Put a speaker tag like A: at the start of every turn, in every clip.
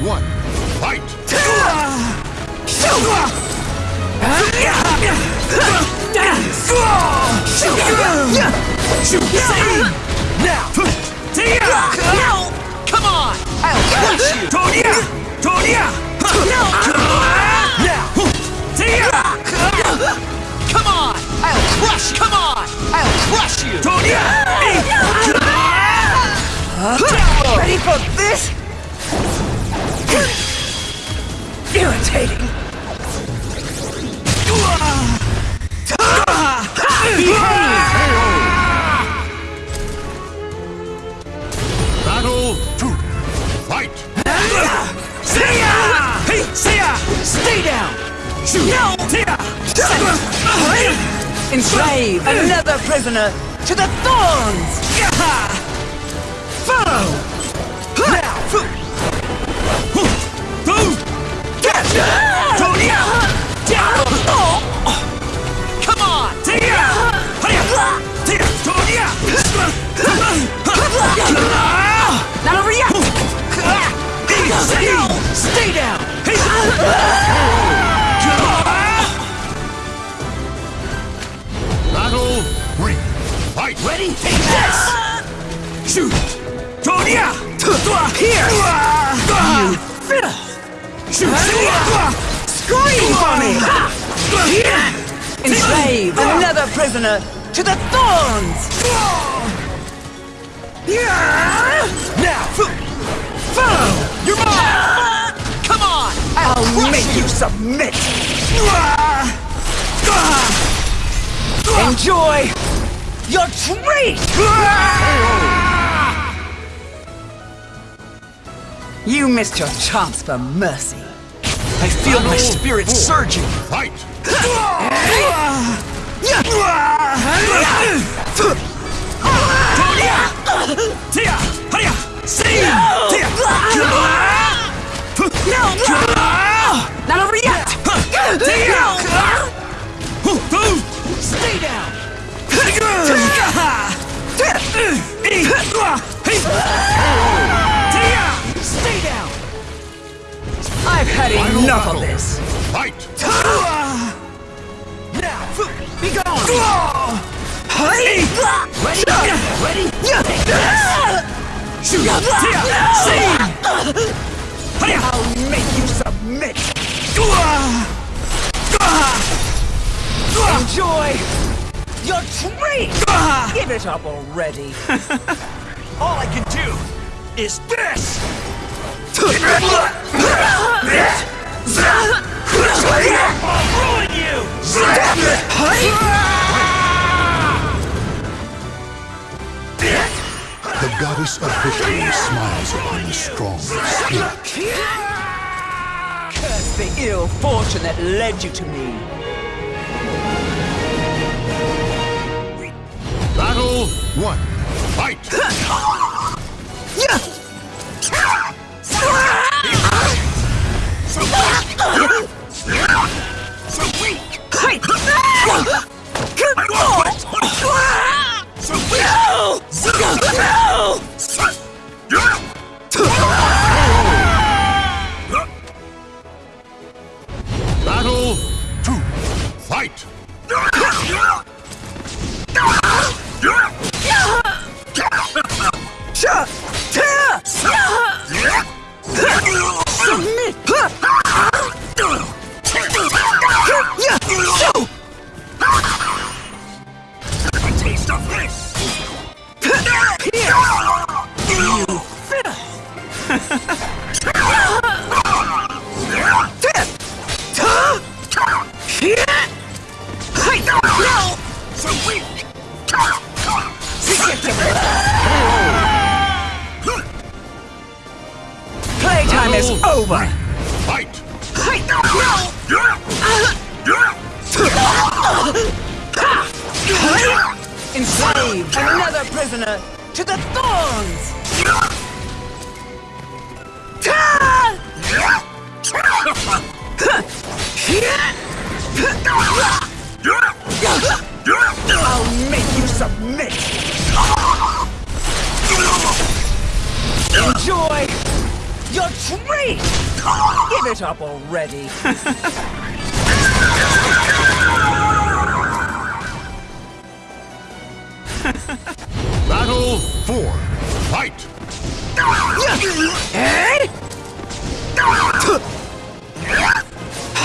A: one, fight!
B: Now! Come on! I'll crush you!
C: Tonya! Tonya!
B: Now! Come on! I'll crush! Come on! I'll crush you!
C: Tonya!
D: Ready for this? Irritating.
A: Battle two, fight!
C: Hey, Sia!
B: Stay down!
C: No! Sia!
D: Enslave another prisoner to the thorns!
A: Battle three, fight!
B: Ready? Take this!
C: Shoot! Tonya! Here! You. Shoot!
D: Scream for me! Enslave another prisoner to the thorns!
B: Now! Follow! I'll,
D: I'll make
B: you!
D: you submit! Enjoy your treat! You missed your chance for mercy.
B: I feel my spirit surging!
A: Fight!
C: Tia! See! Tia!
D: Not over yet!
B: Stay down! Stay down!
D: I've had
A: Final
D: enough
A: battle.
D: of this.
A: Fight!
B: Now!
D: Be gone!
C: Ready?
B: Ready?
C: Shoot! Tia! See!
D: I'll make you submit! Enjoy your treat! Give it up already.
B: All I can do is this! I'll ruin you!
A: The goddess of victory smiles upon the strong spirit.
D: Curse the ill fortune that led you to me.
A: Battle one, fight!
D: I'll make you submit. Enjoy your treat! Give it up already!
A: Battle 4. Fight!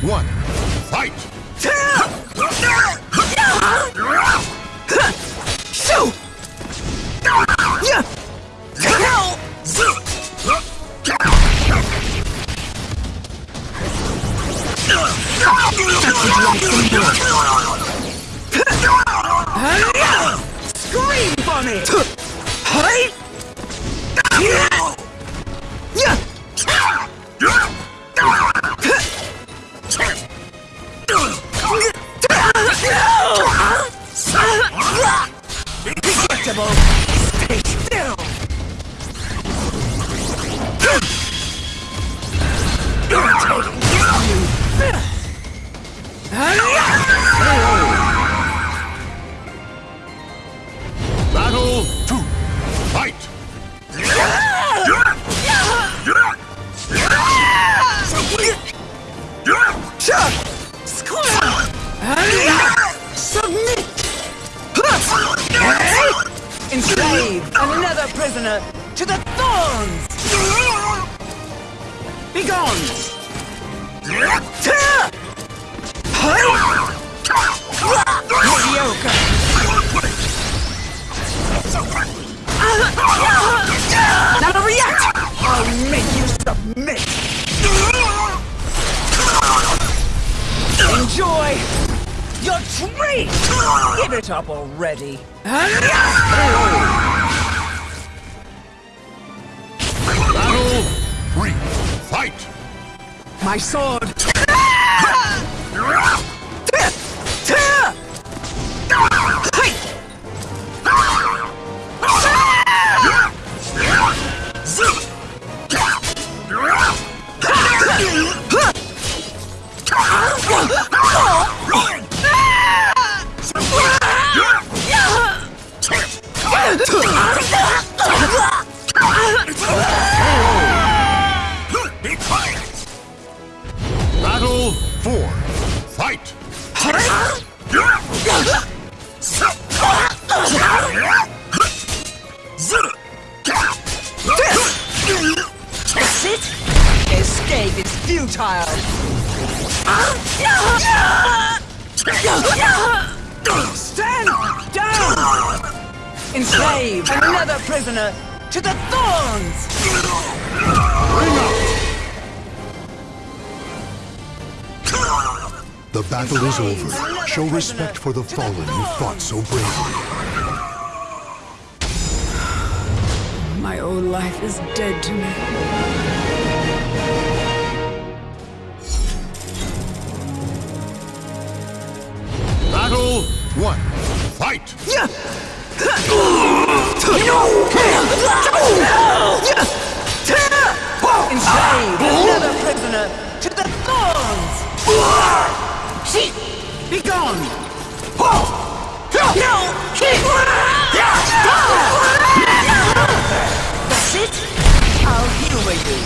A: Battle
D: Give it up already!
A: Battle 3. Fight!
D: My sword!
A: Battle 4. Fight!
D: That's it! Escape! Enslave another prisoner to the thorns!
A: The battle is over. Show respect for the fallen who fought so bravely.
D: My old life is dead to me.
A: Battle 1. Fight!
D: Enslave another prisoner to the thorns! Be gone! No! That's it? I'll humor you.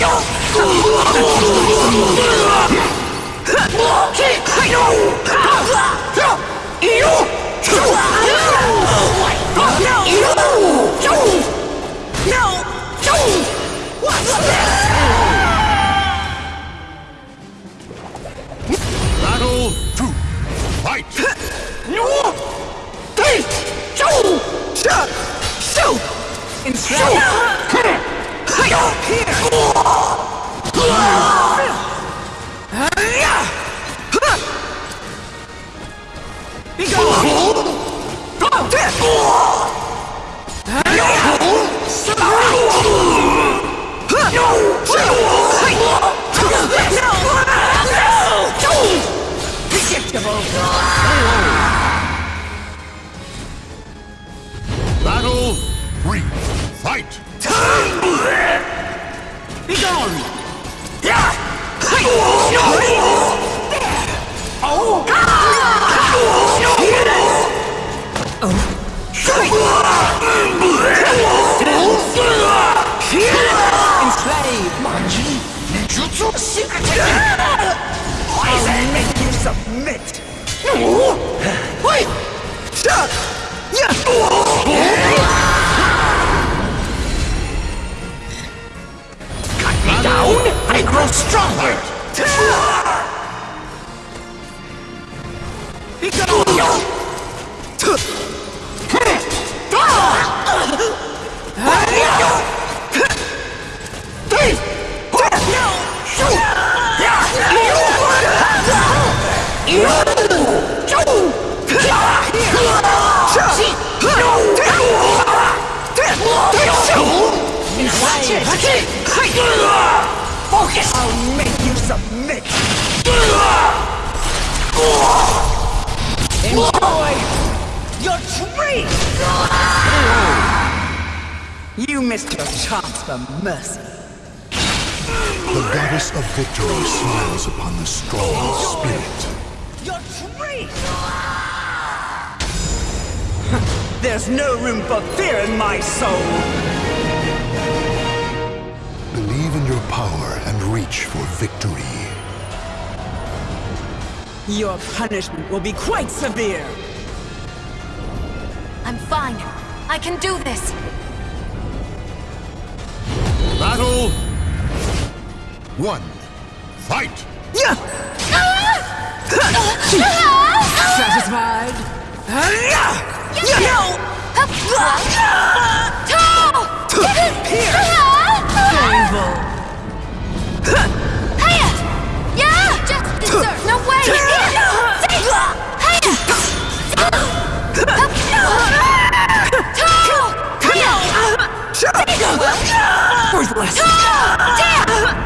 D: No! Be
C: grow stronger.
D: Be gone!
C: Focus.
D: I'll make you submit! Enjoy your treat! You missed your chance for mercy.
A: The goddess of victory smiles upon the strong spirit.
D: Your treat! There's no room for fear in my soul!
A: Power and reach for victory.
D: Your punishment will be quite severe!
E: I'm fine. I can do this.
A: Battle one. Fight!
D: Yeah.
E: Ah! Satisfied? Ah! Painful!
D: Worthless!
A: Battle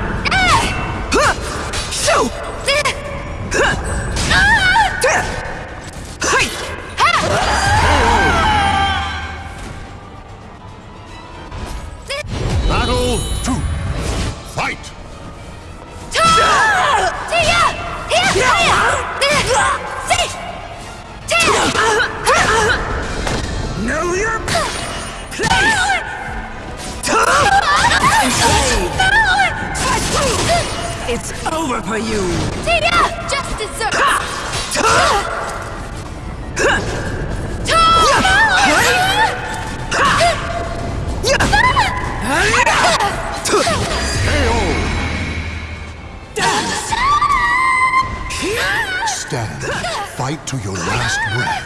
D: over for you!
E: Just dessert.
A: Stand. Fight to your last breath.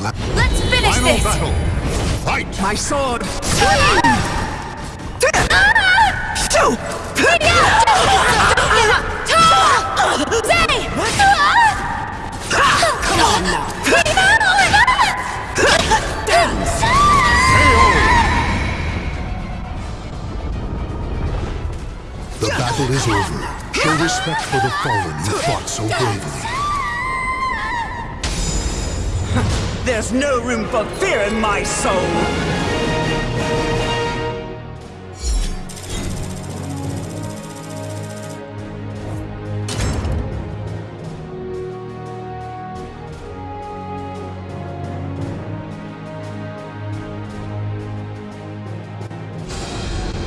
E: Let's finish
A: Final
E: this!
A: Battle! Fight!
D: My sword!
E: Come! The battle is over.
A: Show respect for the fallen who fought so bravely.
D: There's no room for fear in my soul!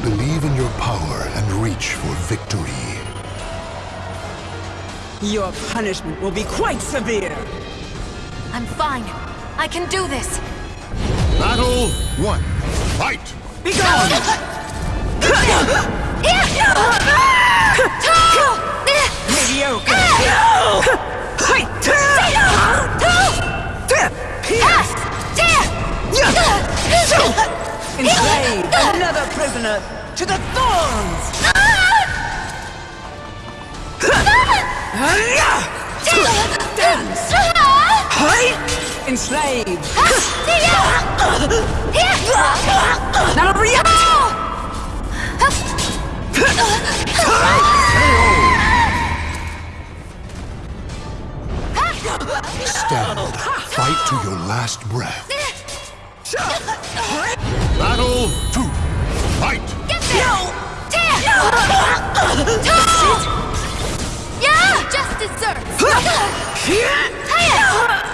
A: Believe in your power and reach for victory.
D: Your punishment will be quite severe!
E: I'm fine. I can do this.
A: Battle one. Fight!
D: Be gone! Mediocre! Enslave another prisoner to the thorns! Dance! Enslave! Now react!
A: Stand. Fight to your last breath. Battle two. Fight!
E: Yeah! Just desserts! Hiya!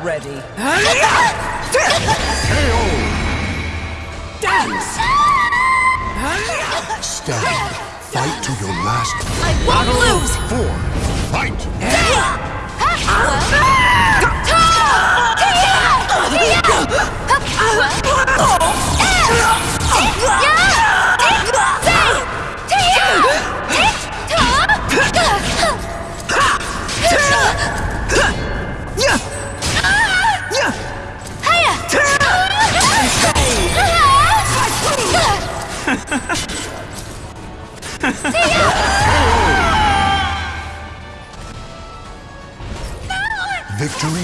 D: It up already! Dance!
A: Stand. Fight to your last
E: I won't lose!
A: four. Fight! Victory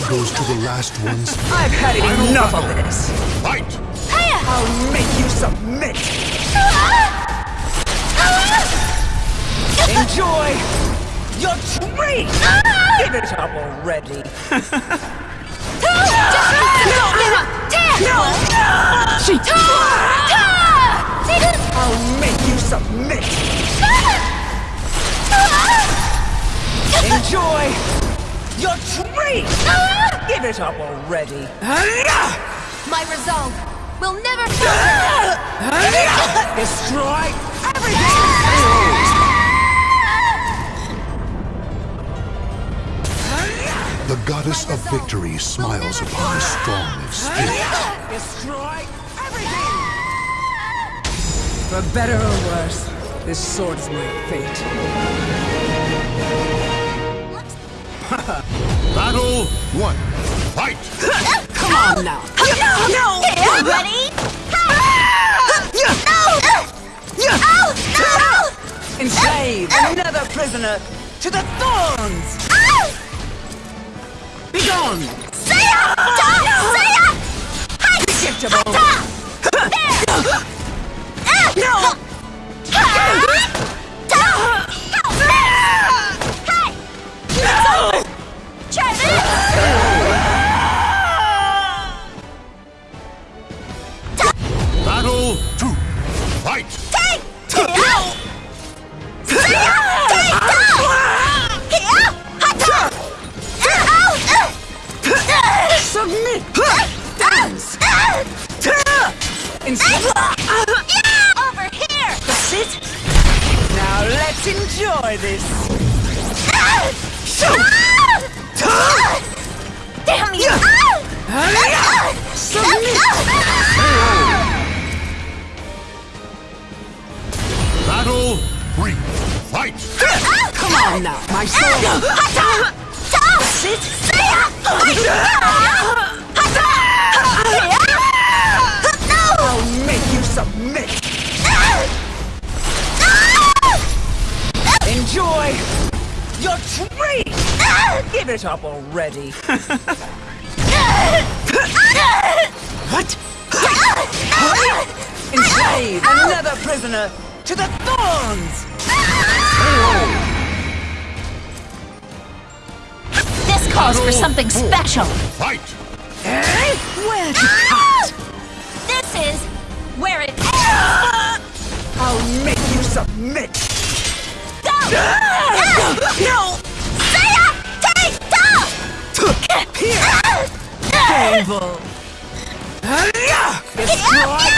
A: goes to the last ones.
D: I've had enough of this!
A: Fight!
D: I'll make you submit! Enjoy your treat! Give it up already! I'll make you submit! Enjoy your treat! Give it up already!
E: My resolve will never falter!
D: Destroy everything!
A: The goddess of victory smiles upon the strong of spirit.
D: Destroy everything! For better or worse, this sword is my fate.
A: Battle one. Fight!
D: Come on now!
E: No! Ready?
D: Enslave another prisoner to the thorns! Be gone! Predictable! No!
A: Three, fight!
D: Come on now,
E: my soul!
D: Sit! I'll make you submit! Enjoy your
E: treat!
D: Give it up already!
C: what?
D: Enslave another prisoner to the thorns!
E: This calls for something special.
A: Fight!
D: Where to ah! cut?
E: This is where it ends! Ah!
D: I'll make you submit!
E: go. Ah!
D: No!
E: Saya, take
D: Fable! Destroy!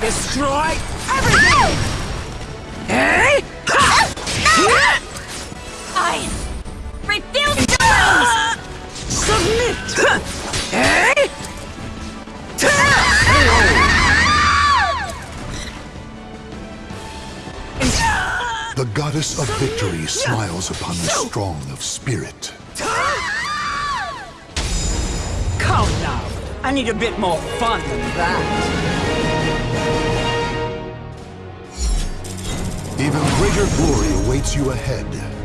D: Destroy everything! Eh?
E: I refuse to lose.
D: Submit! Eh?
A: The goddess of victory smiles upon the strong of spirit.
D: Come now! I need a bit more fun than that.
A: Even greater glory awaits you ahead.